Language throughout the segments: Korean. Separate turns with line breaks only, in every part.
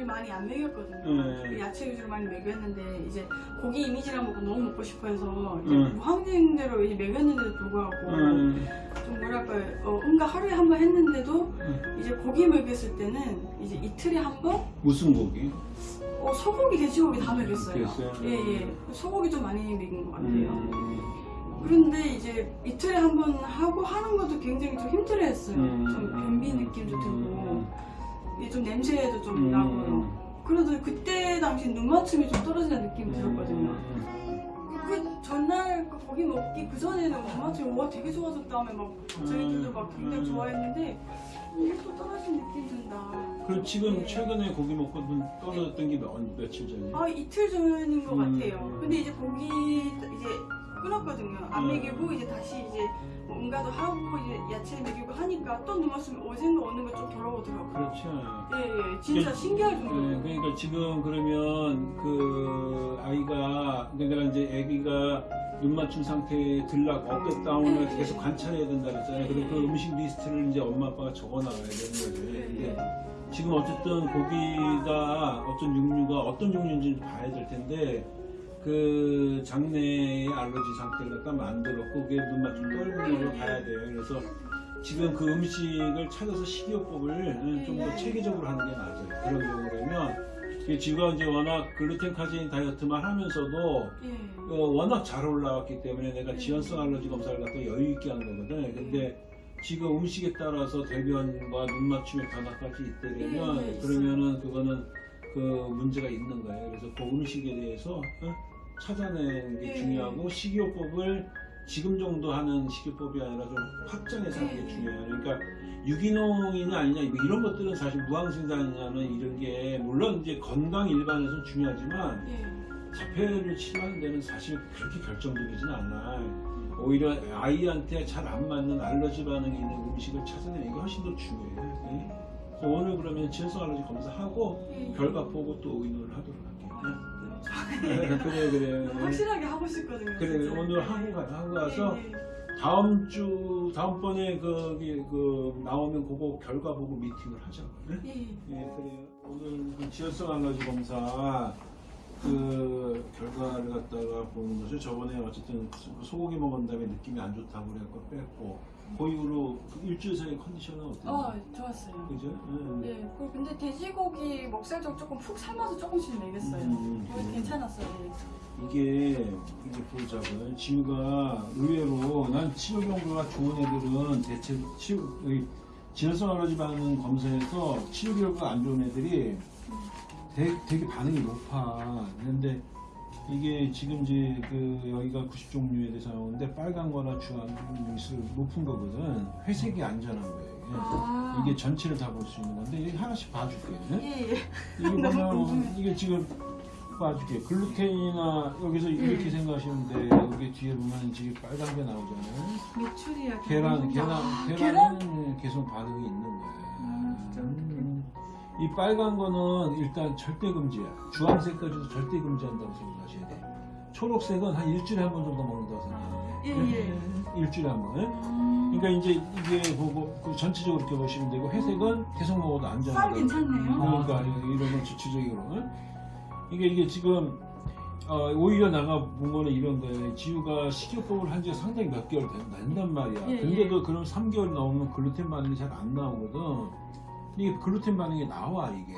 사실 많이 안 먹였거든요.
네.
야채 위주로 많이 먹였는데 이제 고기 이미지랑 먹고 너무 먹고 싶어해서 이제
음.
무항쟁대로 이제 먹였는데도 불구하고
음,
좀 뭐랄까 어, 응가 하루에 한 번 했는데도
음.
이제 고기 먹였을 때는 이제 이틀에 한 번
무슨 고기?
어, 소고기, 돼지고기 다 먹였어요.
그랬어요?
예 예. 소고기 좀 많이 먹인 것 같아요.
음,
그런데 이제 이틀에 한 번 하고 하는 것도 굉장히 좀 힘들어했어요.
음,
좀 변비 느낌도 들고
음,
이게 좀 냄새도 좀
음,
나고요. 그래도 그때 당시 눈 맞춤이 좀 떨어지는 느낌이 들었거든요.
음,
그 전날 그 고기 먹기 그 전에는 눈 맞춤이 와 되게 좋아졌다며 막 저희들도 막 굉장히
음.
좋아했는데 이게 또 떨어진 느낌 든다.
그럼 지금
네.
최근에 고기 먹고 눈 떨어졌던 게 몇, 며칠 전이에요?
아 이틀 전인 것
음.
같아요. 근데 이제 고기 이제 끊었거든요. 안
음.
먹이고 이제 다시 이제 뭔가 도 하고 이제 야채 먹이고 하니까 또 누웠으면 어젠가 오는 거 좀 돌아오더라고요.
그렇죠.
예, 예, 진짜
이게-
신기할
네,
정도로.
그러니까 지금 그러면 그 아이가 그러니까 이제 아기가 눈 맞춤 상태에 들락 업됐 다운을
네.
계속 관찰해야 된다 그랬잖아요. 그리고 그 음식 리스트를 이제 엄마 아빠가 적어 나가야 되는.
예,
근데
예.
지금 어쨌든 고기가 어떤 육류가 어떤 육류인지 봐야 될 텐데 그 장내의 알러지 상태를 갖다 만들었고 그게 눈 맞춤 떨는 걸로 봐야 돼요. 그래서 지금 그 음식을 찾아서 식이요법을 좀 더 체계적으로 하는 게 맞아요. 그런 경우라면 지금 이제 워낙 글루텐 카제인 다이어트만 하면서도
예.
어, 워낙 잘 올라왔기 때문에 내가 지연성 알러지 검사를 갖다 여유 있게 한 거거든. 근데 지금 음식에 따라서 대변과 눈 맞춤의 변화까지 있다면
예, 예.
그러면은 그거는 그 문제가 있는 거예요. 그래서 그 음식에 대해서 어? 찾아내는 게
예.
중요하고 식이요법을 지금 정도 하는 식이요법이 아니라 좀 확장해서 하는 게
예.
중요해요. 그러니까 유기농이냐 아니냐 뭐 이런 것들은 사실 무항생산이냐는 이런 게 물론 이제 건강 일반에서는 중요하지만
예.
자폐를 치료하는 데는 사실 그렇게 결정적이진 않아. 오히려 아이한테 잘 안 맞는 알러지 반응이 있는 음식을 찾아내는 게 훨씬 더 중요해. 예? 그래서 오늘 그러면 지연성 알러지 검사하고
예.
결과 보고 또 의논을 하도록 할게요.
아,
예? 그래 그래.
확실하게 하고 싶거든요.
그래
진짜.
오늘 하고 가 하고 가서
예, 예.
다음 주 다음번에 거기 그 나오면 그거 결과 보고 미팅을 하자. 예?
예, 예.
예, 그래요. 오늘 그 지연성 알러지 검사 그 결과를 갖다가 보는 거죠. 저번에 어쨌든 소고기 먹은 다음에 느낌이 안 좋다고 그래갖고 뺐고 그 일주일 사이 컨디션은 어때요?
어, 좋았어요.
그죠? 응.
예, 그리고 근데 돼지고기 먹살 좀 조금 푹 삶아서 조금씩 먹였어요.
음, 음.
괜찮았어요.
이게 이게 보자고요. 지우가 의외로 난 치료 경과가 좋은 애들은 대체 치료 이 지연성 알러지 반응 검사에서 치료 결과가 안 좋은 애들이 되게, 되게 반응이 높아. 근데 이게 지금 이제 그 여기가 90종류에 대해서 나오는데 빨간 거나 주황 이 높은 거거든. 회색이 안전한 거예요. 이게.
아.
이게 전체를 다 볼 수 있는 건데 이게 하나씩 봐줄게.
예, 예.
이게 보면. 이게 지금 봐줄게 글루텐이나 여기서
음.
이렇게 생각하시면 돼 여기 뒤에 보면 지금 빨간 게 나오잖아요
메추리알.
계란 계란
아,
계란은 계속 반응이 있는 거야
아, 진짜
음. 이 빨간 거는 일단 절대 금지야 주황색까지도 절대 금지한다고 생각하셔야 돼 초록색은 한 일주일에 한 번 정도 먹는다고 생각해
예, 예.
일주일에 한 번
음.
그러니까 이제 이게 보고 그 전체적으로 이렇게 보시면 되고 회색은 계속 먹어도 안전하다
쌀 괜찮네요.
그러니까 이런 주체적으로 응? 이게 이게 지금 어, 오히려 나가 본 거는 이런 거예요. 지우가 식이요법을 한 지가 상당히 몇 개월 된- 된단 말이야.
예,
근데도 그럼 3개월 넘으면 글루텐 반응이 잘 안 나오거든. 이게 글루텐 반응이 나와 이게.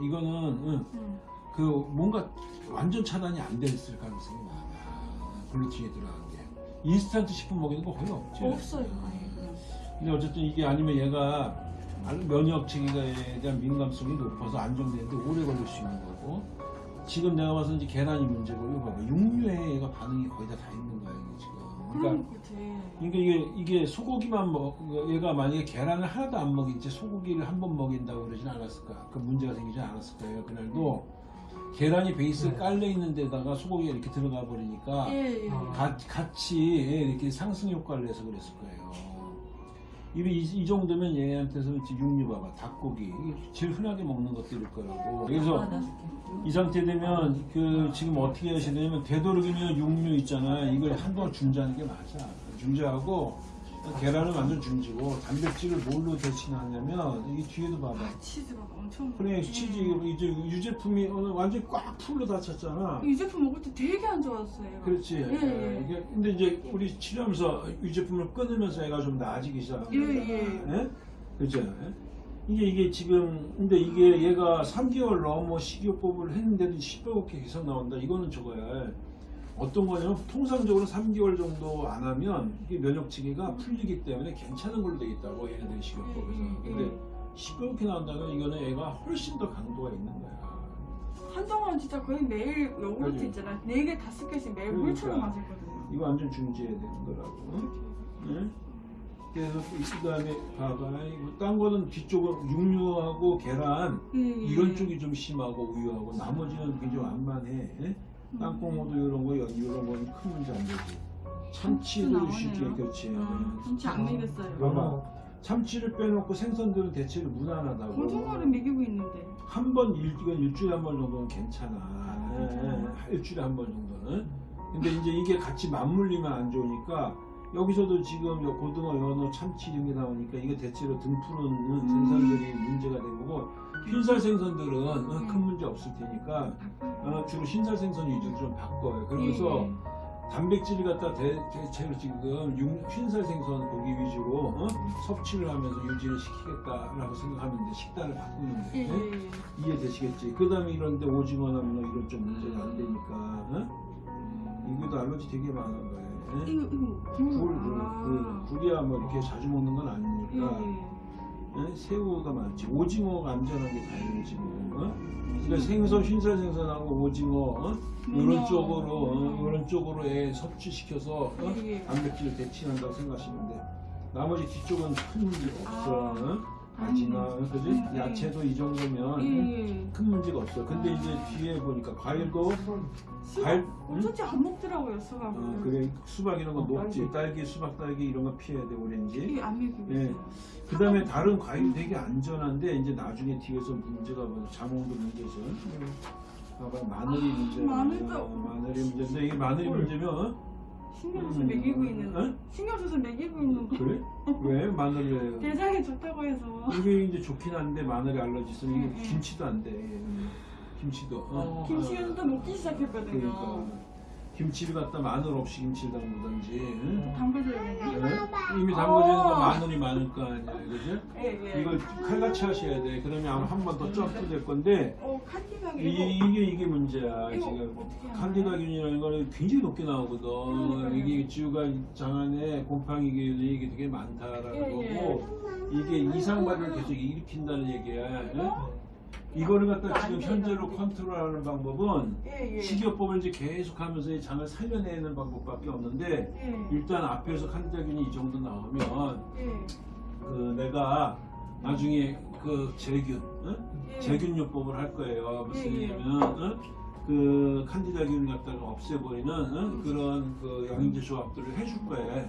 이거는 응,
음.
그 뭔가 완전 차단이 안 됐을 가능성이 많아. 글루텐이 들어간 게. 인스턴트 식품 먹이는 거 거의 없지.
없어요. 그냥.
근데 어쨌든 이게 아니면 얘가 면역 체계에 대한 민감성이 높아서 안정되는데 오래 걸릴 수 있는 거고 지금 내가 봐서 이제 계란이 문제고 이거 봐봐 육류에 얘가 반응이 거의 다 다 있는 거야 이게 지금 그러니까. 그러니까 이게 이게 소고기만 먹 얘가 만약에 계란을 하나도 안 먹인 채 소고기를 한 번 먹인다고 그러진 않았을까 그 문제가 생기지 않았을 거예요 그날도 계란이 베이스 깔려 있는 데다가 소고기가 이렇게 들어가 버리니까
예, 예.
가- 같이 이렇게 상승 효과를 내서 그랬을 거예요. 이, 이, 이 정도면 얘한테서는 이제 육류 봐봐 닭고기 제일 흔하게 먹는 것들일 거라고. 그래서 이 상태 되면 그 지금 어떻게 하셔야 되냐면 되도록이면 육류 있잖아. 이걸 한동안 중지하는 게 맞아. 중지하고 계란은 완전 중지고 단백질을 뭘로 대신하냐면 이게 뒤에도 봐봐.
아, 치즈가 엄청.
프랭스 치즈 이거 이제 유제품이 오늘 완전 꽉 full로 닫혔잖아.
이 제품 먹을 때 되게 안 좋았어요.
그렇지.
예, 예.
이게 근데 이제 우리 치료하면서 유제품을 끊으면서 애가 좀 나아지기 시작한
예,
거잖아.
예.
예? 예? 이게 이게 지금 근데 이게 얘가 3개월 넘어 식이요법을 했는데도 시뻘겋게 계속 나온다. 이거는 저거야. 어떤 거냐면 통상적으로 3개월 정도 안 하면 이게 면역 체계가 풀리기 때문에 괜찮은 걸로 돼 있다고 얘네들이 식이요법에서.
음,
근데 시뻘겋게 나온다면 이거는 애가 훨씬 더 강도가 있는 거야.
한동안 진짜 거의 매일 요구르트. 있잖아. 네 개, 다섯 개씩 매일
그러니까.
물처럼 마셨거든요.
이거 완전 중지해야 되는 거라고. 응? 응? 그래서 그 다음에 봐봐. 이거 딴 거는 뒤쪽은 육류하고 계란
예, 예.
이런 쪽이 좀 심하고 우유하고 나머지는 굉장히 완만해. 예? 땅콩호도 이런 거 이런 거는 큰 문제 안 되지. 참치도. 쉽게 그렇지.
아, 진짜 안 먹였어요.
봐봐. 참치를 빼놓고 생선들은 대체로 무난하다고.
고등어를 먹이고 있는데.
한번 이건 일주일에 한 번 정도는 괜찮아.
아?
예, 일주일에 한 번 정도는. 근데 이제 이게 같이 맞물리면 안 좋으니까 여기서도 지금 요 고등어, 연어, 참치 이런 게 나오니까 이게 대체로 등푸른 생선들이 문제가 된 거고 흰살 생선들은 어, 큰 문제 없을 테니까 어, 주로 흰살 생선 위주로 좀 바꿔요. 그러면서
예,
단백질 갖다 대, 대체로 지금 육- 흰살 생선 고기 위주로 어? 섭취를 하면서 유지를 시키겠다라고 생각하면 돼 식단을 바꾸는
예,
데
예, 예.
이해되시겠지? 그 다음에 이런데 오징어나 문어 이런 좀 문제가 안 되니까 어? 이거도 알러지 되게 많은 거예요 굴,
굴.
굴,
아.
굴. 굴이야 뭐 이렇게 자주 먹는 건
예,
아니니까
예.
예? 새우가 많지 오징어가 안전한 게 다행이지 뭐 어? 그러니까 생선, 흰살 생선하고 오징어 어? 이런
문어.
쪽으로 어? 이런 쪽으로 애 섭취시켜서 어?
예, 예.
단백질을 대체한다고 생각하시면 돼. 나머지 뒤쪽은 큰 문제가 없어.
아,
어? 가지나 그지?
음, 음.
야채도 이 정도면
예, 예.
큰 문제가 없어. 근데 이제 뒤에 보니까 과일도
수박
과일 응?
어쩐지 안 먹더라고요 수박을.
어, 그래 수박 이런 거 녹지 딸기 수박 딸기 이런 거 피해야 돼 오렌지.
안 먹이고
예.
있어요.
그 다음에 다른 과일 되게 안전한데 이제 나중에 뒤에서 문제가 뭐 자몽도 문제죠. 봐봐 마늘이 문제.
마늘도-
어, 마늘이 문제인데 이게 마늘이 문제면 어?
신경 써서
음,
먹이고 있는데.
응?
신경 써서 먹이고 있는데.
그래? 왜 마늘을 왜?
대장에 좋다고 해서.
이게 이제 좋긴 한데 마늘이 알러지 있으면 이게
음, 음.
김치도 안 돼. 김치도. 어.
김치는 또 먹기 시작했거든요.
그러니까 김치를 갖다 마늘 없이 김치를 담그든지. 응?
담궈줘야겠네.
응? 이미 담궈지는 거
어.
마늘이 많을 거 아니야, 그지?
예, 예.
이걸 칼같이 하셔야 돼. 그러면 아마 한 번 더 점프 될 건데
어, 칸디가
이,
이거.
이게 이게 문제야 지금. 칸디다균이라는 거는 굉장히 높게 나오거든.
그러니까요.
이게 지우가 장안에 곰팡이 균이 이게 되게 많다라는
예, 예.
거고 이게 이상발을 계속 일으킨다는 얘기야. 응?
이거?
이거를 갖다 지금 현재로. 컨트롤하는 방법은
예, 예.
식이요법을 이제 계속하면서 이 장을 살려내는 방법밖에 없는데
예.
일단 앞에서 칸디다균이 이 정도 나오면
예.
그 내가 나중에 그 제균, 응?
예.
제균요법을 할 거예요. 무슨. 얘기냐면 응? 그 칸디다균 갖다가 없애버리는 응? 그런 그 영양제 조합들을 해줄 거예요.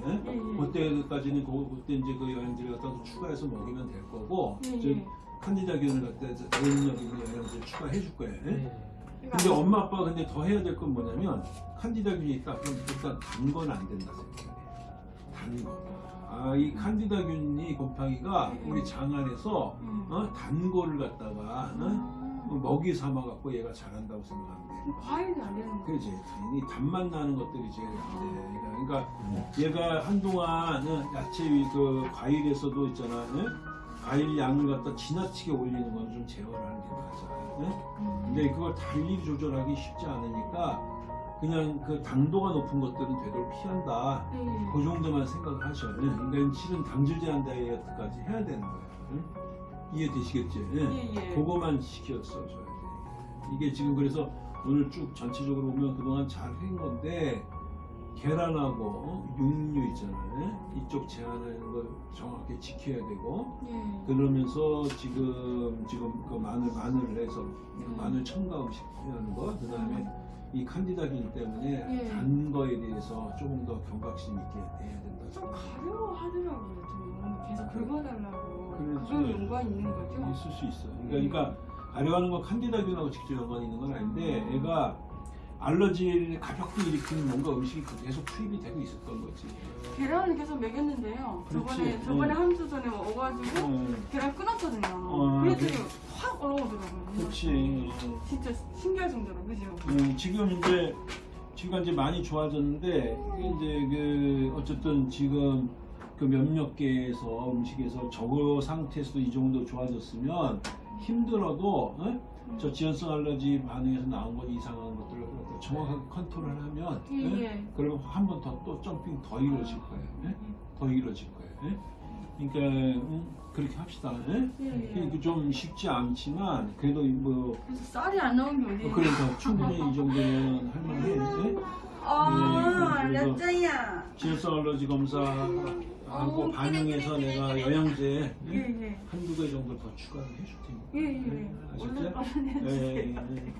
그때까지는 그, 그때 이제 그 영양제를 갖다 가 추가해서 먹이면 될 거고
예,
즉
예.
칸디다균을 갖다 해서 대인력 있는 영양제 추가해 줄 거예요. 응?
이거
근데
안-
엄마 아빠가 근데 더 해야 될 건 뭐냐면 칸디다균이 있다 그럼 일단 단 건 안 된다 생각해. 단 거. 아, 이 칸디다균이 곰팡이가
음.
우리 장 안에서
음.
어? 단 거를 갖다가 어?
아.
먹이 삼아 갖고 얘가 자란다고 생각하면 돼.
과일이 안 되는 거.
그렇지. 이 단맛 나는 것들이 제일 안 돼. 그러니까 얘가 한동안 어, 야채 위그 과일에서도 있잖아. 어? 과일 양을 갖다 지나치게 올리는 건 좀 제어를 하는 게 맞아. 어? 근데 그걸 달리 조절하기 쉽지 않으니까 그냥 그 당도가 높은 것들은 되도록 피한다.
예, 예.
그 정도만 생각을 하셔. 그러니까 실은 당질 제한 다이어트까지 해야 되는 거야. 응? 이해되시겠지?
예, 예.
그거만 시켰어 줘야 돼. 이게 지금 그래서 오늘 쭉 전체적으로 보면 그동안 잘 한 건데 계란하고 어? 육류 있잖아요. 이쪽 제한하는 걸 정확히 지켜야 되고
예.
그러면서 지금 지금 그 마늘 마늘을 해서 그 마늘 첨가 음식 하는 거 그다음에 이 칸디다균 때문에
예.
단 거에 대해서 조금 더 경각심 있게 해야 된다.
좀 가려워하더라고요. 좀 계속 긁어달라고.
그렇지.
그런 연관이 있는 거죠?
있을 수 있어. 그러니까, 그러니까 가려하는 건 칸디다균하고 직접 연관이 있는 건 아닌데 애가 알러지를 가볍게 일으키는 뭔가 음식이 계속 투입이 되고 있었던 거지.
계란을 계속 먹였는데요.
그렇지.
저번에 저번에
응.
한주 전에 먹어가지고
어,
계란 끊었거든요.
어,
그랬더니
그래.
확 올라오더라고요.
그렇지.
진짜 신기할 정도로 그죠?
음, 지금 이제 지금 이제 많이 좋아졌는데 이제 그 어쨌든 지금 그 몇몇 개에서 음식에서 저거 상태에서도 이 정도 좋아졌으면 힘들어도 어? 저 지연성 알러지 반응에서 나온 것 이상한 갖다 정확하게 컨트롤을 하면
예,
네?
예.
그리고 한 번 더 또 점핑 더 이루어질 거예요. 예? 더 이루어질 거예요. 예? 그러니까 음, 그렇게 합시다. 예?
예, 예.
이게 그 좀 쉽지 않지만 그래도 뭐
그래서 쌀이 안 나온 게 어디예요?
그러니까 충분히 이 정도는 할만해.
음.
예?
예
아, 어, 알렸어요. 질소 알러지 검사 하고 반응해서 내가 영양제
예? 예,
한두 개 정도 더 추가를 해줄 테니까.
예, 예.
예. 아셨죠? 예, 예, 예.